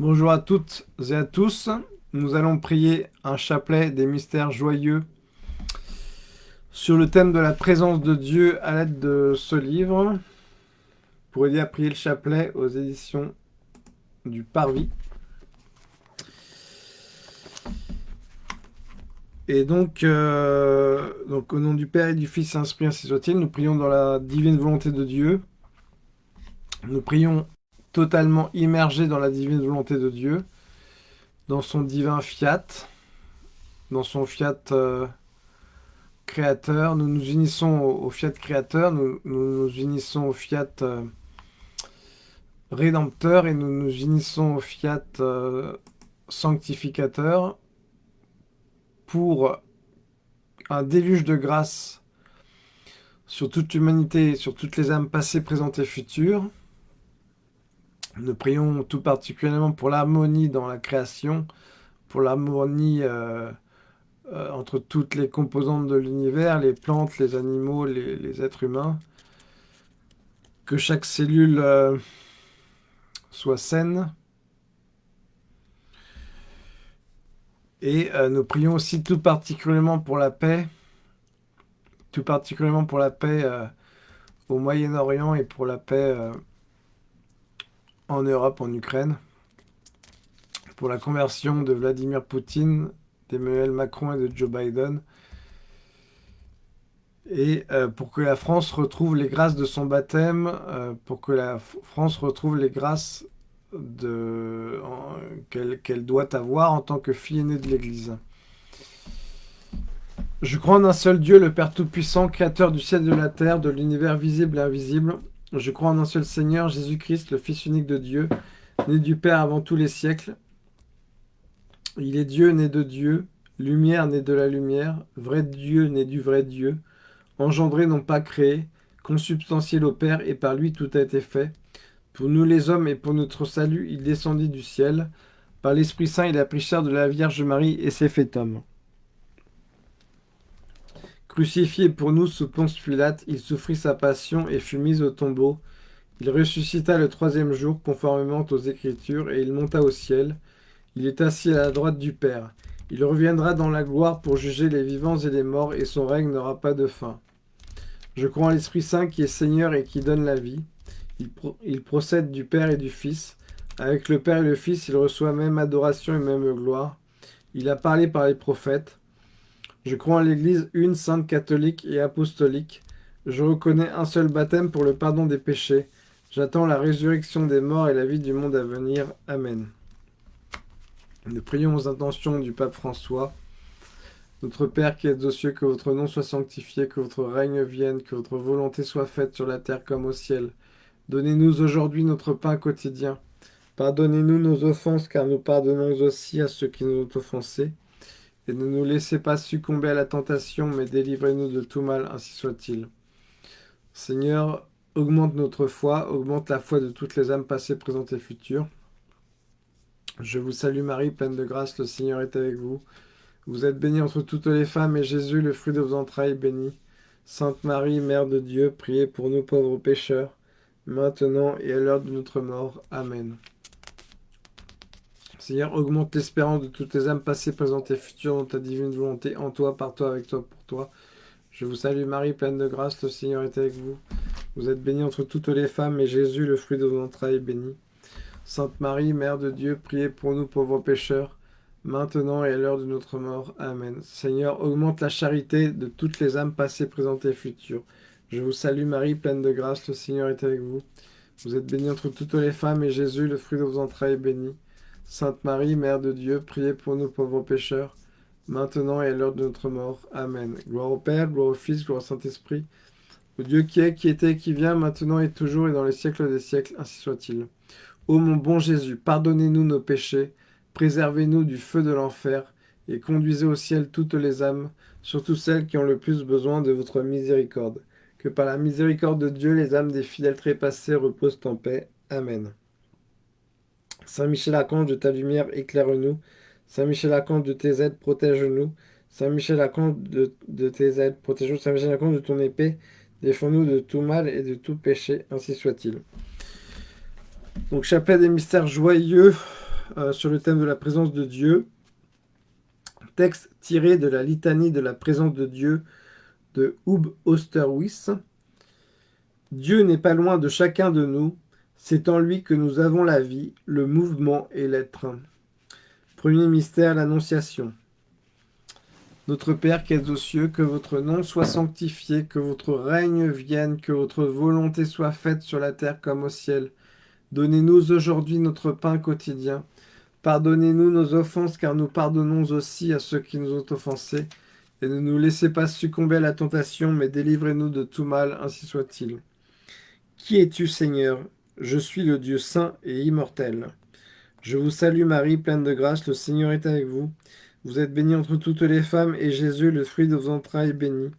Bonjour à toutes et à tous. Nous allons prier un chapelet des mystères joyeux sur le thème de la présence de Dieu à l'aide de ce livre. Pour aider à prier le chapelet aux éditions du Parvis. Et donc, euh, au nom du Père et du Fils Saint-Esprit, ainsi soit-il, nous prions dans la divine volonté de Dieu. Nous prions totalement immergé dans la divine volonté de Dieu, dans son divin fiat, dans son fiat euh, créateur. Nous nous unissons au, fiat créateur, nous, nous, unissons au fiat euh, rédempteur et nous nous unissons au fiat euh, sanctificateur pour un déluge de grâce sur toute l'humanité, sur toutes les âmes passées, présentes et futures, nous prions tout particulièrement pour l'harmonie dans la création, pour l'harmonie euh, euh, entre toutes les composantes de l'univers, les plantes, les animaux, les, êtres humains. Que chaque cellule euh, soit saine. Et nous prions aussi tout particulièrement pour la paix, tout particulièrement pour la paix au Moyen-Orient et pour la paix en Europe, en Ukraine, pour la conversion de Vladimir Poutine, d'Emmanuel Macron et de Joe Biden, et euh, pour que la France retrouve les grâces de son baptême, euh, pour que la France retrouve les grâces qu'elle doit avoir en tant que fille aînée de l'Église. Je crois en un seul Dieu, le Père Tout-Puissant, Créateur du ciel et de la terre, de l'univers visible et invisible, je crois en un seul Seigneur, Jésus-Christ, le Fils unique de Dieu, né du Père avant tous les siècles. Il est Dieu né de Dieu, lumière né de la lumière, vrai Dieu né du vrai Dieu, engendré non pas créé, consubstantiel au Père, et par lui tout a été fait. Pour nous les hommes et pour notre salut, il descendit du ciel. Par l'Esprit Saint, il a pris chair de la Vierge Marie et s'est fait homme. Crucifié pour nous sous Ponce Pilate, il souffrit sa passion et fut mis au tombeau. Il ressuscita le troisième jour, conformément aux Écritures, et il monta au ciel. Il est assis à la droite du Père. Il reviendra dans la gloire pour juger les vivants et les morts, et son règne n'aura pas de fin. Je crois en l'Esprit Saint qui est Seigneur et qui donne la vie. Il, il, procède du Père et du Fils. Avec le Père et le Fils, il reçoit même adoration et même gloire. Il a parlé par les prophètes. Je crois en l'Église une, sainte, catholique et apostolique. Je reconnais un seul baptême pour le pardon des péchés. J'attends la résurrection des morts et la vie du monde à venir. Amen. Nous prions aux intentions du pape François. Notre Père qui êtes aux cieux, que votre nom soit sanctifié, que votre règne vienne, que votre volonté soit faite sur la terre comme au ciel. Donnez-nous aujourd'hui notre pain quotidien. Pardonnez-nous nos offenses, car nous pardonnons aussi à ceux qui nous ont offensés et ne nous laissez pas succomber à la tentation, mais délivrez-nous de tout mal, ainsi soit-il. Seigneur, augmente notre foi, augmente la foi de toutes les âmes passées, présentes et futures. Je vous salue Marie, pleine de grâce, le Seigneur est avec vous. Vous êtes bénie entre toutes les femmes, et Jésus, le fruit de vos entrailles, béni. Sainte Marie, Mère de Dieu, priez pour nous pauvres pécheurs, maintenant et à l'heure de notre mort. Amen. Seigneur, augmente l'espérance de toutes les âmes passées, présentes et futures dans ta divine volonté, en toi, par toi, avec toi, pour toi. Je vous salue Marie, pleine de grâce, le Seigneur est avec vous. Vous êtes bénie entre toutes les femmes, et Jésus, le fruit de vos entrailles, est béni. Sainte Marie, Mère de Dieu, priez pour nous pauvres pécheurs, maintenant et à l'heure de notre mort. Amen. Seigneur, augmente la charité de toutes les âmes passées, présentes et futures. Je vous salue Marie, pleine de grâce, le Seigneur est avec vous. Vous êtes bénie entre toutes les femmes, et Jésus, le fruit de vos entrailles, est béni. Sainte Marie, Mère de Dieu, priez pour nous pauvres pécheurs, maintenant et à l'heure de notre mort. Amen. Gloire au Père, gloire au Fils, gloire au Saint-Esprit, au Dieu qui est, qui était, qui vient, maintenant et toujours et dans les siècles des siècles, ainsi soit-il. Ô mon bon Jésus, pardonnez-nous nos péchés, préservez-nous du feu de l'enfer, et conduisez au ciel toutes les âmes, surtout celles qui ont le plus besoin de votre miséricorde. Que par la miséricorde de Dieu, les âmes des fidèles trépassés reposent en paix. Amen. Saint Michel Archange de ta lumière, éclaire-nous. Saint Michel Archange de tes aides, protège-nous. Saint Michel Archange de, tes aides, protège-nous. Saint Michel Archange de ton épée, défends-nous de tout mal et de tout péché, ainsi soit-il. Donc, chapelet des mystères joyeux euh, sur le thème de la présence de Dieu. Texte tiré de la litanie de la présence de Dieu de Hub Osterwis. Dieu n'est pas loin de chacun de nous, c'est en lui que nous avons la vie, le mouvement et l'être. Premier mystère, l'Annonciation. Notre Père qui es aux cieux, que votre nom soit sanctifié, que votre règne vienne, que votre volonté soit faite sur la terre comme au ciel. Donnez-nous aujourd'hui notre pain quotidien. Pardonnez-nous nos offenses, car nous pardonnons aussi à ceux qui nous ont offensés. Et ne nous laissez pas succomber à la tentation, mais délivrez-nous de tout mal, ainsi soit-il. Qui es-tu, Seigneur? Je suis le Dieu saint et immortel. Je vous salue Marie, pleine de grâce, le Seigneur est avec vous. Vous êtes bénie entre toutes les femmes, et Jésus, le fruit de vos entrailles, est béni.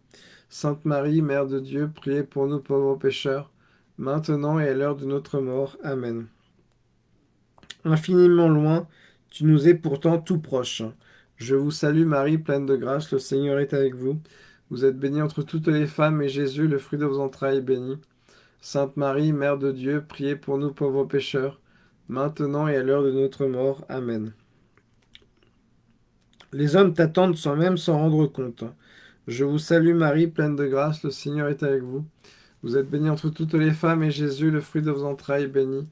Sainte Marie, Mère de Dieu, priez pour nous pauvres pécheurs, maintenant et à l'heure de notre mort. Amen. Infiniment loin, tu nous es pourtant tout proche. Je vous salue Marie, pleine de grâce, le Seigneur est avec vous. Vous êtes bénie entre toutes les femmes, et Jésus, le fruit de vos entrailles, est béni. Sainte Marie, Mère de Dieu, priez pour nous pauvres pécheurs, maintenant et à l'heure de notre mort. Amen. Les hommes t'attendent sans même s'en rendre compte. Je vous salue Marie, pleine de grâce, le Seigneur est avec vous. Vous êtes bénie entre toutes les femmes, et Jésus, le fruit de vos entrailles, est béni.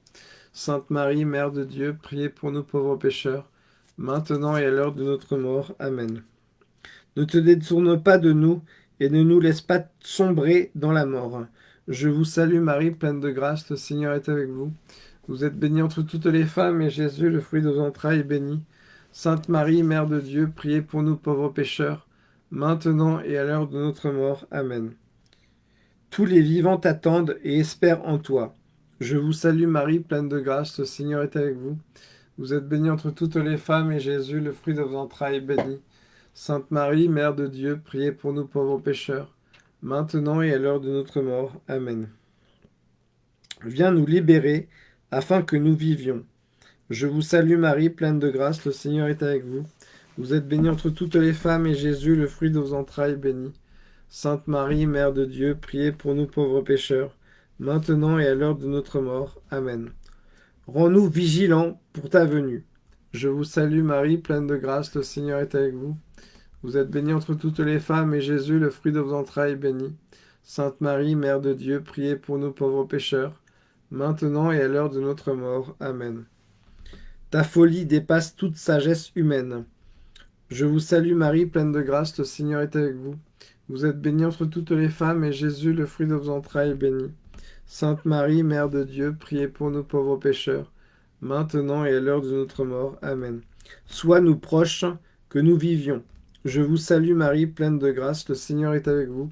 Sainte Marie, Mère de Dieu, priez pour nous pauvres pécheurs, maintenant et à l'heure de notre mort. Amen. Ne te détourne pas de nous, et ne nous laisse pas sombrer dans la mort. Je vous salue Marie, pleine de grâce, le Seigneur est avec vous. Vous êtes bénie entre toutes les femmes, et Jésus, le fruit de vos entrailles, est béni. Sainte Marie, Mère de Dieu, priez pour nous pauvres pécheurs, maintenant et à l'heure de notre mort. Amen. Tous les vivants t'attendent et espèrent en toi. Je vous salue Marie, pleine de grâce, le Seigneur est avec vous. Vous êtes bénie entre toutes les femmes, et Jésus, le fruit de vos entrailles, est béni. Sainte Marie, Mère de Dieu, priez pour nous pauvres pécheurs, maintenant et à l'heure de notre mort. Amen. Viens nous libérer, afin que nous vivions. Je vous salue Marie, pleine de grâce, le Seigneur est avec vous. Vous êtes bénie entre toutes les femmes, et Jésus, le fruit de vos entrailles, béni. Sainte Marie, Mère de Dieu, priez pour nous pauvres pécheurs, maintenant et à l'heure de notre mort. Amen. Rends-nous vigilants pour ta venue. Je vous salue Marie, pleine de grâce, le Seigneur est avec vous. Vous êtes bénie entre toutes les femmes, et Jésus, le fruit de vos entrailles, est béni. Sainte Marie, Mère de Dieu, priez pour nous pauvres pécheurs, maintenant et à l'heure de notre mort. Amen. Ta folie dépasse toute sagesse humaine. Je vous salue Marie, pleine de grâce, le Seigneur est avec vous. Vous êtes bénie entre toutes les femmes, et Jésus, le fruit de vos entrailles, est béni. Sainte Marie, Mère de Dieu, priez pour nous pauvres pécheurs, maintenant et à l'heure de notre mort. Amen. Sois nous proches, que nous vivions. Je vous salue Marie, pleine de grâce, le Seigneur est avec vous.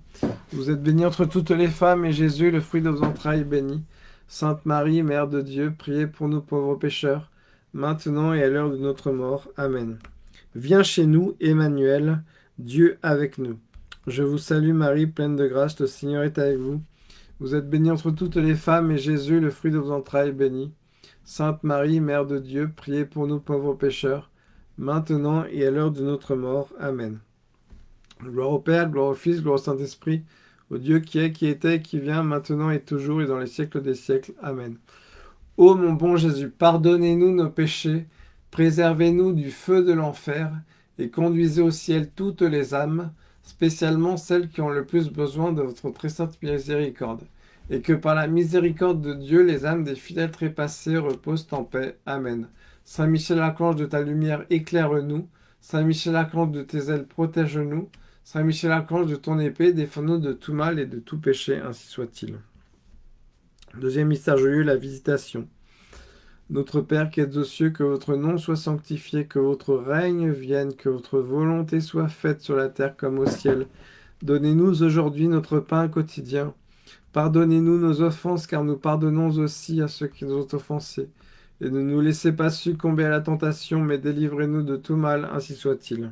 Vous êtes bénie entre toutes les femmes, et Jésus, le fruit de vos entrailles, est béni. Sainte Marie, Mère de Dieu, priez pour nous pauvres pécheurs, maintenant et à l'heure de notre mort. Amen. Viens chez nous, Emmanuel, Dieu avec nous. Je vous salue Marie, pleine de grâce, le Seigneur est avec vous. Vous êtes bénie entre toutes les femmes, et Jésus, le fruit de vos entrailles, est béni. Sainte Marie, Mère de Dieu, priez pour nous pauvres pécheurs, maintenant et à l'heure de notre mort. Amen. Gloire au Père, gloire au Fils, gloire au Saint-Esprit, au Dieu qui est, qui était, qui vient, maintenant et toujours, et dans les siècles des siècles. Amen. Ô mon bon Jésus, pardonnez-nous nos péchés, préservez-nous du feu de l'enfer, et conduisez au ciel toutes les âmes, spécialement celles qui ont le plus besoin de votre très sainte miséricorde, et que par la miséricorde de Dieu, les âmes des fidèles trépassés reposent en paix. Amen. Saint Michel Archange de ta lumière, éclaire-nous. Saint Michel Archange de tes ailes, protège-nous. Saint Michel Archange de ton épée, défends-nous de tout mal et de tout péché, ainsi soit-il. Deuxième mystère joyeux, la visitation. Notre Père qui êtes aux cieux, que votre nom soit sanctifié, que votre règne vienne, que votre volonté soit faite sur la terre comme au ciel. Donnez-nous aujourd'hui notre pain quotidien. Pardonnez-nous nos offenses, car nous pardonnons aussi à ceux qui nous ont offensés. Et ne nous laissez pas succomber à la tentation, mais délivrez-nous de tout mal, ainsi soit-il.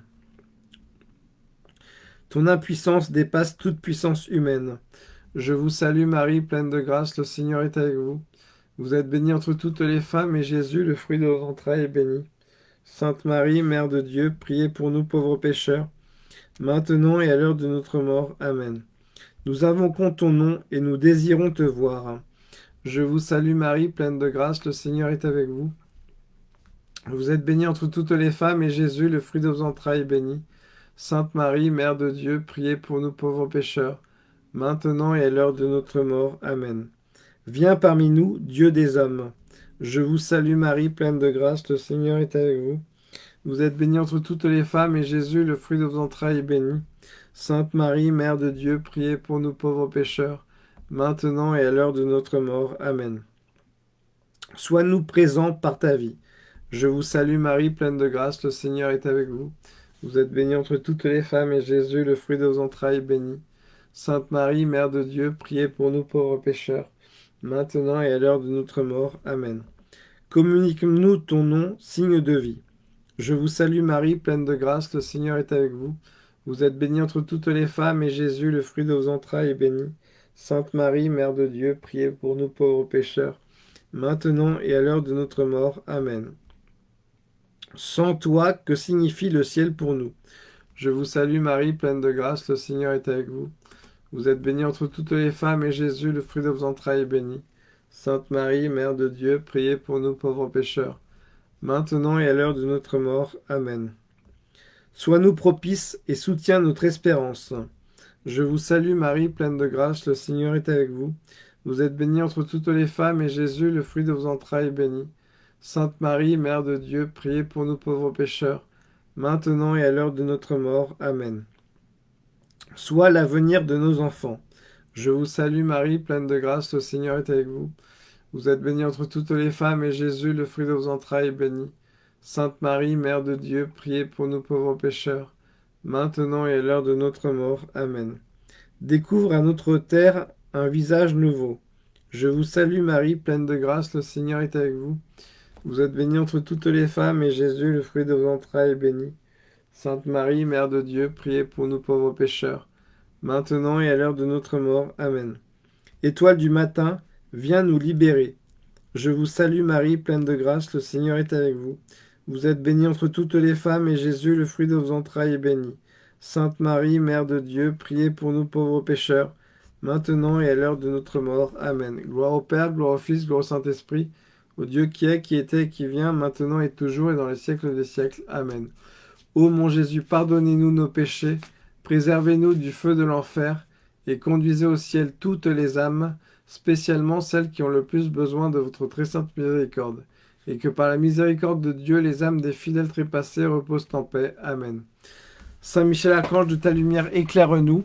Ton impuissance dépasse toute puissance humaine. Je vous salue Marie, pleine de grâce, le Seigneur est avec vous. Vous êtes bénie entre toutes les femmes, et Jésus, le fruit de vos entrailles, est béni. Sainte Marie, Mère de Dieu, priez pour nous pauvres pécheurs, maintenant et à l'heure de notre mort. Amen. Nous invoquons ton nom, et nous désirons te voir. Je vous salue Marie, pleine de grâce, le Seigneur est avec vous. Vous êtes bénie entre toutes les femmes, et Jésus, le fruit de vos entrailles, est béni. Sainte Marie, Mère de Dieu, priez pour nous pauvres pécheurs, maintenant et à l'heure de notre mort. Amen. Viens parmi nous, Dieu des hommes. Je vous salue Marie, pleine de grâce, le Seigneur est avec vous. Vous êtes bénie entre toutes les femmes, et Jésus, le fruit de vos entrailles, est béni. Sainte Marie, Mère de Dieu, priez pour nous pauvres pécheurs, maintenant et à l'heure de notre mort. Amen. Sois-nous présents par ta vie. Je vous salue Marie, pleine de grâce, le Seigneur est avec vous. Vous êtes bénie entre toutes les femmes, et Jésus, le fruit de vos entrailles, est béni. Sainte Marie, Mère de Dieu, priez pour nous pauvres pécheurs, maintenant et à l'heure de notre mort. Amen. Communique-nous ton nom, signe de vie. Je vous salue Marie, pleine de grâce, le Seigneur est avec vous. Vous êtes bénie entre toutes les femmes, et Jésus, le fruit de vos entrailles, est béni. Sainte Marie, Mère de Dieu, priez pour nous pauvres pécheurs, maintenant et à l'heure de notre mort. Amen. Sans toi, que signifie le ciel pour nous? Je vous salue Marie, pleine de grâce, le Seigneur est avec vous. Vous êtes bénie entre toutes les femmes, et Jésus, le fruit de vos entrailles, est béni. Sainte Marie, Mère de Dieu, priez pour nous pauvres pécheurs, maintenant et à l'heure de notre mort. Amen. Sois-nous propice et soutiens notre espérance. Je vous salue Marie, pleine de grâce, le Seigneur est avec vous. Vous êtes bénie entre toutes les femmes, et Jésus, le fruit de vos entrailles, est béni. Sainte Marie, Mère de Dieu, priez pour nous pauvres pécheurs, maintenant et à l'heure de notre mort. Amen. Sois l'avenir de nos enfants. Je vous salue Marie, pleine de grâce, le Seigneur est avec vous. Vous êtes bénie entre toutes les femmes, et Jésus, le fruit de vos entrailles, est béni. Sainte Marie, Mère de Dieu, priez pour nous pauvres pécheurs, maintenant et à l'heure de notre mort. Amen. Découvre à notre terre un visage nouveau. Je vous salue Marie, pleine de grâce, le Seigneur est avec vous. Vous êtes bénie entre toutes les femmes, et Jésus, le fruit de vos entrailles, est béni. Sainte Marie, Mère de Dieu, priez pour nous pauvres pécheurs, maintenant et à l'heure de notre mort. Amen. Étoile du matin, viens nous libérer. Je vous salue Marie, pleine de grâce, le Seigneur est avec vous. Vous êtes bénie entre toutes les femmes, et Jésus, le fruit de vos entrailles, est béni. Sainte Marie, Mère de Dieu, priez pour nous pauvres pécheurs, maintenant et à l'heure de notre mort. Amen. Gloire au Père, gloire au Fils, gloire au Saint-Esprit, au Dieu qui est, qui était, qui vient, maintenant et toujours, et dans les siècles des siècles. Amen. Ô mon Jésus, pardonnez-nous nos péchés, préservez-nous du feu de l'enfer, et conduisez au ciel toutes les âmes, spécialement celles qui ont le plus besoin de votre très sainte miséricorde, et que par la miséricorde de Dieu, les âmes des fidèles trépassés reposent en paix. Amen. Saint Michel Archange, de ta lumière, éclaire-nous.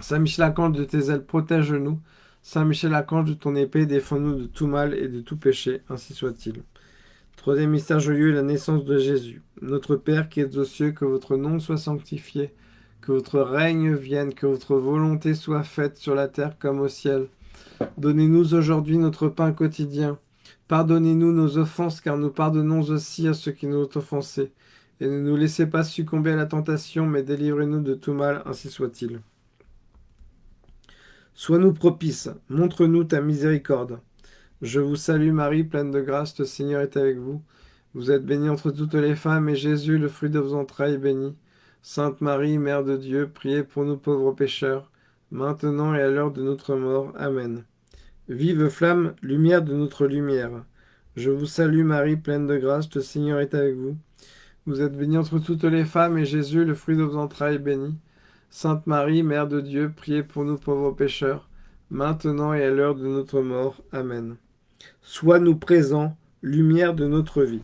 Saint Michel Archange, de tes ailes, protège-nous. Saint Michel Archange, de ton épée, défends-nous de tout mal et de tout péché, ainsi soit-il. Troisième mystère joyeux, la naissance de Jésus. Notre Père qui es aux cieux, que votre nom soit sanctifié, que votre règne vienne, que votre volonté soit faite sur la terre comme au ciel. Donnez-nous aujourd'hui notre pain quotidien. Pardonnez-nous nos offenses, car nous pardonnons aussi à ceux qui nous ont offensés. Et ne nous laissez pas succomber à la tentation, mais délivrez-nous de tout mal, ainsi soit-il. Sois-nous propice, montre-nous ta miséricorde. Je vous salue Marie, pleine de grâce, le Seigneur est avec vous. Vous êtes bénie entre toutes les femmes, et Jésus, le fruit de vos entrailles, est béni. Sainte Marie, Mère de Dieu, priez pour nous pauvres pécheurs, maintenant et à l'heure de notre mort. Amen. Vive flamme, lumière de notre lumière. Je vous salue Marie, pleine de grâce, le Seigneur est avec vous. Vous êtes bénie entre toutes les femmes, et Jésus, le fruit de vos entrailles, est béni. Sainte Marie, Mère de Dieu, priez pour nous pauvres pécheurs, maintenant et à l'heure de notre mort. Amen. Sois-nous présents, lumière de notre vie.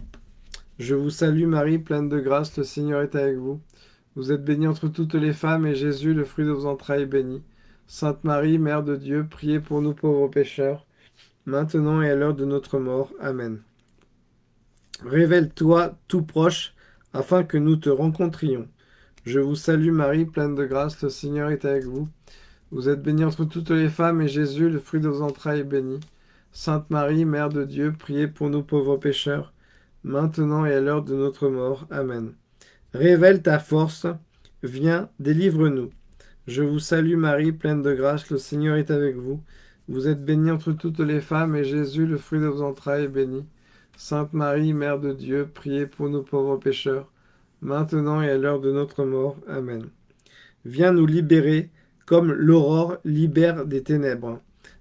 Je vous salue Marie, pleine de grâce, le Seigneur est avec vous. Vous êtes bénie entre toutes les femmes, et Jésus, le fruit de vos entrailles, est béni. Sainte Marie, Mère de Dieu, priez pour nous pauvres pécheurs, maintenant et à l'heure de notre mort. Amen. Révèle-toi tout proche, afin que nous te rencontrions. Je vous salue Marie, pleine de grâce, le Seigneur est avec vous. Vous êtes bénie entre toutes les femmes, et Jésus, le fruit de vos entrailles, est béni. Sainte Marie, Mère de Dieu, priez pour nous pauvres pécheurs, maintenant et à l'heure de notre mort. Amen. Révèle ta force, viens, délivre-nous. Je vous salue Marie, pleine de grâce, le Seigneur est avec vous. Vous êtes bénie entre toutes les femmes, et Jésus, le fruit de vos entrailles, est béni. Sainte Marie, Mère de Dieu, priez pour nous pauvres pécheurs, maintenant et à l'heure de notre mort. Amen. Viens nous libérer, comme l'aurore libère des ténèbres.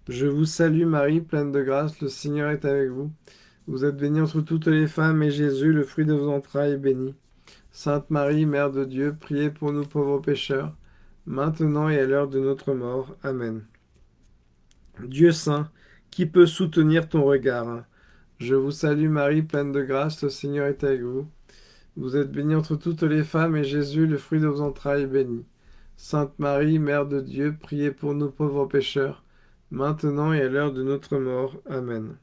Je vous salue Marie, pleine de grâce, le Seigneur est avec vous. Vous êtes bénie entre toutes les femmes, et Jésus, le fruit de vos entrailles, est béni. Sainte Marie, Mère de Dieu, priez pour nous pauvres pécheurs, maintenant et à l'heure de notre mort. Amen. Dieu saint, qui peut soutenir ton regard Je vous salue Marie, pleine de grâce, le Seigneur est avec vous. Vous êtes bénie entre toutes les femmes, et Jésus, le fruit de vos entrailles, est béni. Sainte Marie, Mère de Dieu, priez pour nous pauvres pécheurs, maintenant et à l'heure de notre mort. Amen.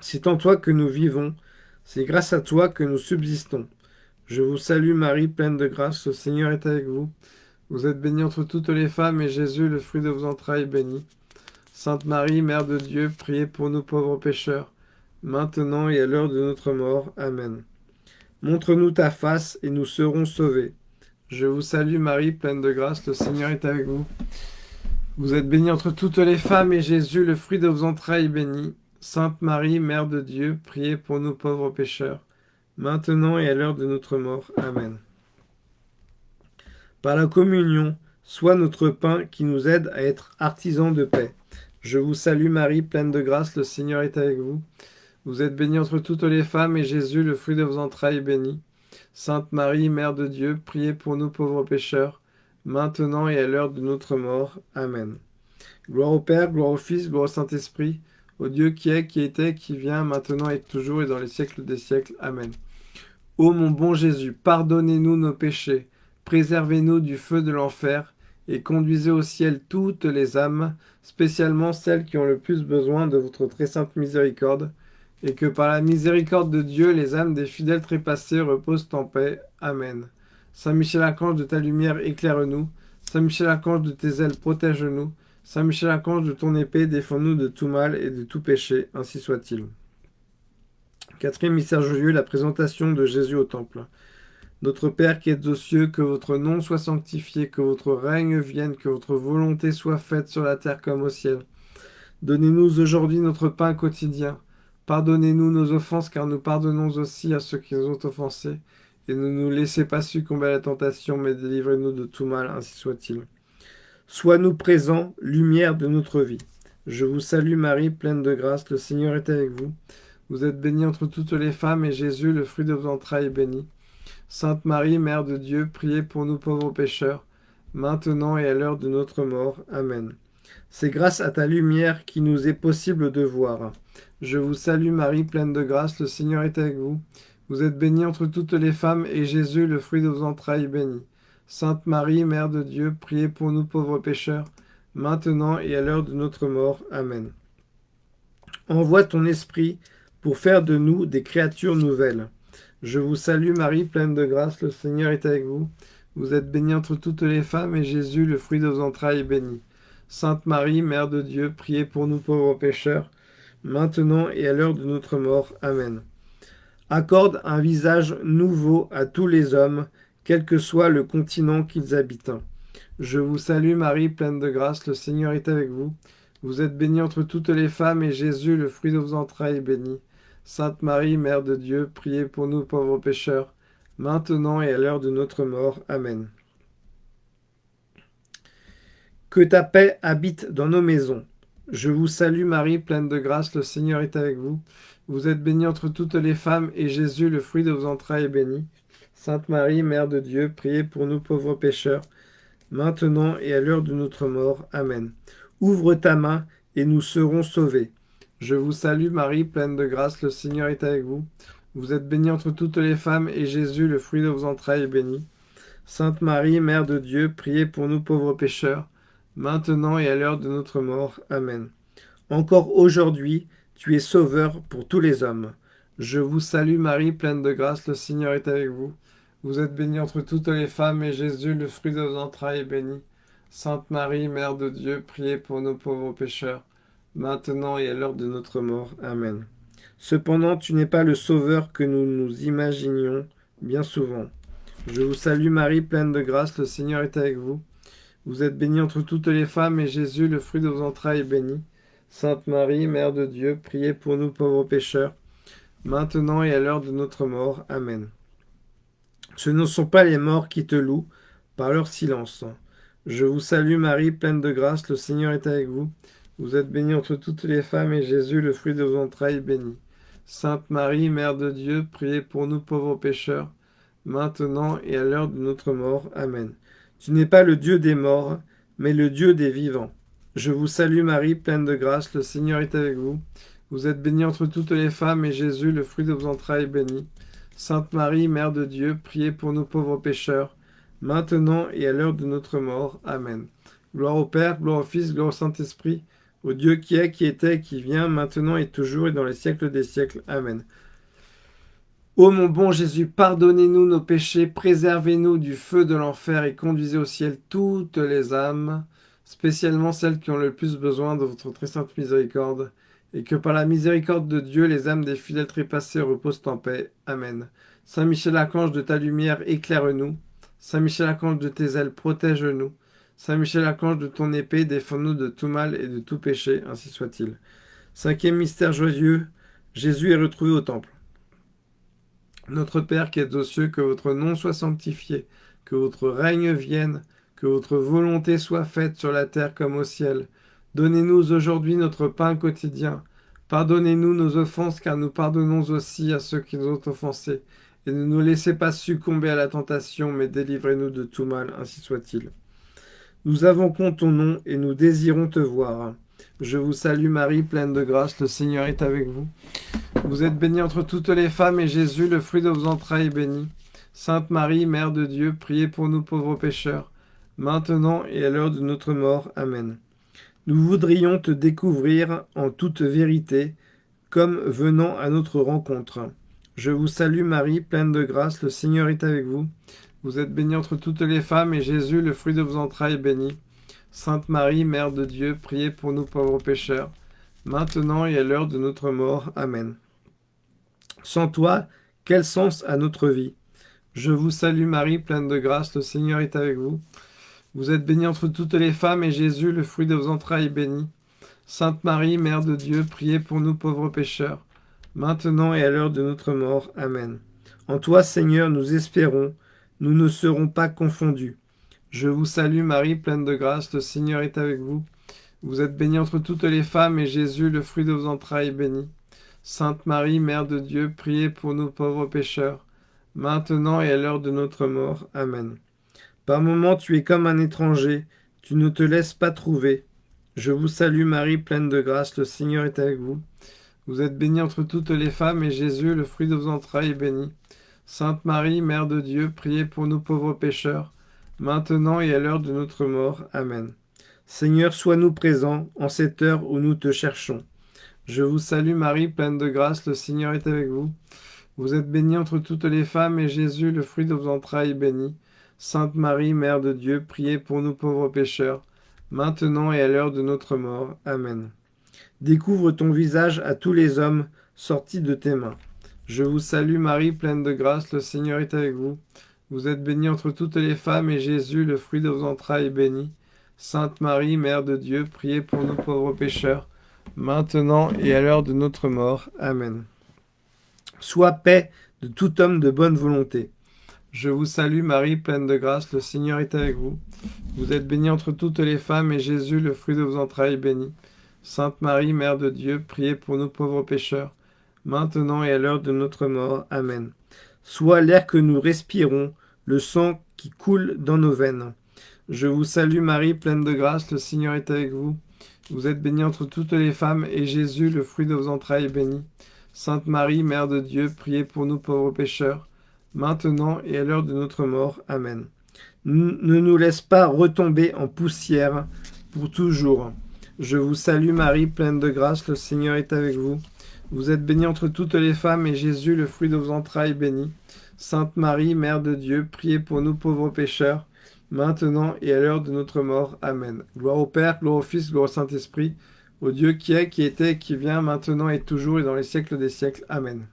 C'est en toi que nous vivons, c'est grâce à toi que nous subsistons. Je vous salue Marie, pleine de grâce, le Seigneur est avec vous. Vous êtes bénie entre toutes les femmes, et Jésus, le fruit de vos entrailles, est béni. Sainte Marie, Mère de Dieu, priez pour nous pauvres pécheurs, maintenant et à l'heure de notre mort. Amen. Montre-nous ta face, et nous serons sauvés. Je vous salue Marie, pleine de grâce, le Seigneur est avec vous. Vous êtes bénie entre toutes les femmes, et Jésus, le fruit de vos entrailles, est béni. Sainte Marie, Mère de Dieu, priez pour nous pauvres pécheurs, maintenant et à l'heure de notre mort. Amen. Par la communion, sois notre pain qui nous aide à être artisans de paix. Je vous salue Marie, pleine de grâce, le Seigneur est avec vous. Vous êtes bénie entre toutes les femmes, et Jésus, le fruit de vos entrailles, est béni. Sainte Marie, Mère de Dieu, priez pour nous pauvres pécheurs, maintenant et à l'heure de notre mort. Amen. Gloire au Père, gloire au Fils, gloire au Saint-Esprit, au Dieu qui est, qui était, qui vient, maintenant et toujours et dans les siècles des siècles. Amen. Ô mon bon Jésus, pardonnez-nous nos péchés, préservez-nous du feu de l'enfer, et conduisez au ciel toutes les âmes, spécialement celles qui ont le plus besoin de votre très sainte miséricorde, et que par la miséricorde de Dieu, les âmes des fidèles trépassés reposent en paix. Amen. Saint Michel Archange, de ta lumière, éclaire-nous. Saint Michel Archange, de tes ailes, protège-nous. Saint Michel Archange, de ton épée, défends-nous de tout mal et de tout péché, ainsi soit-il. Quatrième mystère joyeux, la présentation de Jésus au temple. Notre Père qui êtes aux cieux, que votre nom soit sanctifié, que votre règne vienne, que votre volonté soit faite sur la terre comme au ciel. Donnez-nous aujourd'hui notre pain quotidien. Pardonnez-nous nos offenses, car nous pardonnons aussi à ceux qui nous ont offensés. Et ne nous laissez pas succomber à la tentation, mais délivrez-nous de tout mal, ainsi soit-il. Sois-nous présents, lumière de notre vie. Je vous salue Marie, pleine de grâce, le Seigneur est avec vous. Vous êtes bénie entre toutes les femmes, et Jésus, le fruit de vos entrailles, est béni. Sainte Marie, Mère de Dieu, priez pour nous pauvres pécheurs, maintenant et à l'heure de notre mort. Amen. C'est grâce à ta lumière qu'il nous est possible de voir. Je vous salue Marie, pleine de grâce, le Seigneur est avec vous. Vous êtes bénie entre toutes les femmes, et Jésus, le fruit de vos entrailles, est béni. Sainte Marie, Mère de Dieu, priez pour nous pauvres pécheurs, maintenant et à l'heure de notre mort. Amen. Envoie ton Esprit pour faire de nous des créatures nouvelles. Je vous salue Marie, pleine de grâce, le Seigneur est avec vous. Vous êtes bénie entre toutes les femmes, et Jésus, le fruit de vos entrailles, est béni. Sainte Marie, Mère de Dieu, priez pour nous pauvres pécheurs, maintenant et à l'heure de notre mort. Amen. Accorde un visage nouveau à tous les hommes, quel que soit le continent qu'ils habitent. Je vous salue Marie, pleine de grâce, le Seigneur est avec vous. Vous êtes bénie entre toutes les femmes, et Jésus, le fruit de vos entrailles, est béni. Sainte Marie, Mère de Dieu, priez pour nous pauvres pécheurs, maintenant et à l'heure de notre mort. Amen. Que ta paix habite dans nos maisons. Je vous salue Marie, pleine de grâce, le Seigneur est avec vous. Vous êtes bénie entre toutes les femmes, et Jésus, le fruit de vos entrailles, est béni. Sainte Marie, Mère de Dieu, priez pour nous pauvres pécheurs, maintenant et à l'heure de notre mort. Amen. Ouvre ta main, et nous serons sauvés. Je vous salue Marie, pleine de grâce, le Seigneur est avec vous. Vous êtes bénie entre toutes les femmes, et Jésus, le fruit de vos entrailles, est béni. Sainte Marie, Mère de Dieu, priez pour nous pauvres pécheurs, maintenant et à l'heure de notre mort. Amen. Encore aujourd'hui, tu es sauveur pour tous les hommes. Je vous salue Marie, pleine de grâce, le Seigneur est avec vous. Vous êtes bénie entre toutes les femmes, et Jésus, le fruit de vos entrailles, est béni. Sainte Marie, Mère de Dieu, priez pour nos pauvres pécheurs, maintenant et à l'heure de notre mort. Amen. Cependant, tu n'es pas le sauveur que nous nous imaginions bien souvent. Je vous salue Marie, pleine de grâce, le Seigneur est avec vous. Vous êtes bénie entre toutes les femmes, et Jésus, le fruit de vos entrailles, est béni. Sainte Marie, Mère de Dieu, priez pour nous pauvres pécheurs, maintenant et à l'heure de notre mort. Amen. Ce ne sont pas les morts qui te louent par leur silence. Je vous salue Marie, pleine de grâce, le Seigneur est avec vous. Vous êtes bénie entre toutes les femmes, et Jésus, le fruit de vos entrailles, est béni. Sainte Marie, Mère de Dieu, priez pour nous pauvres pécheurs, maintenant et à l'heure de notre mort. Amen. Tu n'es pas le Dieu des morts, mais le Dieu des vivants. Je vous salue Marie, pleine de grâce, le Seigneur est avec vous. Vous êtes bénie entre toutes les femmes, et Jésus, le fruit de vos entrailles, est béni. Sainte Marie, Mère de Dieu, priez pour nous pauvres pécheurs, maintenant et à l'heure de notre mort. Amen. Gloire au Père, gloire au Fils, gloire au Saint-Esprit, au Dieu qui est, qui était, qui vient, maintenant et toujours et dans les siècles des siècles. Amen. Ô mon bon Jésus, pardonnez-nous nos péchés, préservez-nous du feu de l'enfer et conduisez au ciel toutes les âmes, spécialement celles qui ont le plus besoin de votre très sainte miséricorde, et que par la miséricorde de Dieu, les âmes des fidèles trépassés reposent en paix. Amen. Saint Michel Archange, de ta lumière, éclaire-nous. Saint Michel Archange, de tes ailes, protège-nous. Saint Michel Archange, de ton épée, défends-nous de tout mal et de tout péché, ainsi soit-il. Cinquième mystère joyeux, Jésus est retrouvé au temple. Notre Père qui êtes aux cieux, que votre nom soit sanctifié, que votre règne vienne, que votre volonté soit faite sur la terre comme au ciel. Donnez-nous aujourd'hui notre pain quotidien. Pardonnez-nous nos offenses, car nous pardonnons aussi à ceux qui nous ont offensés. Et ne nous laissez pas succomber à la tentation, mais délivrez-nous de tout mal, ainsi soit-il. Nous avons compte ton nom et nous désirons te voir. Je vous salue Marie, pleine de grâce, le Seigneur est avec vous. Vous êtes bénie entre toutes les femmes, et Jésus, le fruit de vos entrailles, est béni. Sainte Marie, Mère de Dieu, priez pour nous pauvres pécheurs, maintenant et à l'heure de notre mort. Amen. Nous voudrions te découvrir en toute vérité, comme venant à notre rencontre. Je vous salue Marie, pleine de grâce, le Seigneur est avec vous. Vous êtes bénie entre toutes les femmes, et Jésus, le fruit de vos entrailles, est béni. Sainte Marie, Mère de Dieu, priez pour nous pauvres pécheurs, maintenant et à l'heure de notre mort. Amen. Sans toi, quel sens a notre vie? Je vous salue Marie, pleine de grâce, le Seigneur est avec vous. Vous êtes bénie entre toutes les femmes, et Jésus, le fruit de vos entrailles, est béni. Sainte Marie, Mère de Dieu, priez pour nous pauvres pécheurs, maintenant et à l'heure de notre mort. Amen. En toi, Seigneur, nous espérons, nous ne serons pas confondus. Je vous salue Marie, pleine de grâce, le Seigneur est avec vous. Vous êtes bénie entre toutes les femmes, et Jésus, le fruit de vos entrailles, est béni. Sainte Marie, Mère de Dieu, priez pour nous pauvres pécheurs, maintenant et à l'heure de notre mort. Amen. Par moments tu es comme un étranger, tu ne te laisses pas trouver. Je vous salue Marie, pleine de grâce, le Seigneur est avec vous. Vous êtes bénie entre toutes les femmes, et Jésus, le fruit de vos entrailles, est béni. Sainte Marie, Mère de Dieu, priez pour nous pauvres pécheurs, maintenant et à l'heure de notre mort. Amen. Seigneur, sois-nous présents en cette heure où nous te cherchons. Je vous salue Marie, pleine de grâce, le Seigneur est avec vous. Vous êtes bénie entre toutes les femmes, et Jésus, le fruit de vos entrailles, est béni. Sainte Marie, Mère de Dieu, priez pour nous pauvres pécheurs, maintenant et à l'heure de notre mort. Amen. Découvre ton visage à tous les hommes sortis de tes mains. Je vous salue Marie, pleine de grâce, le Seigneur est avec vous. Vous êtes bénie entre toutes les femmes, et Jésus, le fruit de vos entrailles, est béni. Sainte Marie, Mère de Dieu, priez pour nous pauvres pécheurs, maintenant et à l'heure de notre mort. Amen. Sois paix de tout homme de bonne volonté. Je vous salue Marie, pleine de grâce, le Seigneur est avec vous. Vous êtes bénie entre toutes les femmes, et Jésus, le fruit de vos entrailles, est béni. Sainte Marie, Mère de Dieu, priez pour nous pauvres pécheurs, maintenant et à l'heure de notre mort. Amen. Sois l'air que nous respirons, le sang qui coule dans nos veines. Je vous salue Marie, pleine de grâce, le Seigneur est avec vous. Vous êtes bénie entre toutes les femmes, et Jésus, le fruit de vos entrailles, est béni. Sainte Marie, Mère de Dieu, priez pour nous pauvres pécheurs, maintenant et à l'heure de notre mort. Amen. Ne nous laisse pas retomber en poussière pour toujours. Je vous salue Marie, pleine de grâce, le Seigneur est avec vous. Vous êtes bénie entre toutes les femmes, et Jésus, le fruit de vos entrailles, béni. Sainte Marie, Mère de Dieu, priez pour nous pauvres pécheurs, maintenant et à l'heure de notre mort. Amen. Gloire au Père, gloire au Fils, gloire au Saint-Esprit, au Dieu qui est, qui était, qui vient, maintenant et toujours, et dans les siècles des siècles. Amen.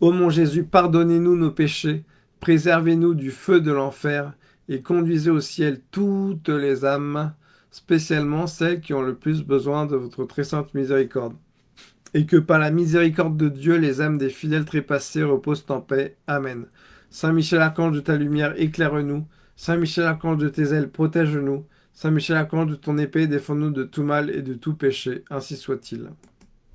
Ô mon Jésus, pardonnez-nous nos péchés, préservez-nous du feu de l'enfer, et conduisez au ciel toutes les âmes, spécialement celles qui ont le plus besoin de votre très sainte miséricorde. Et que par la miséricorde de Dieu, les âmes des fidèles trépassés reposent en paix. Amen. Saint Michel Archange de ta lumière, éclaire-nous. Saint Michel Archange de tes ailes, protège-nous. Saint Michel, accorde de ton épée, défends-nous de tout mal et de tout péché, ainsi soit-il.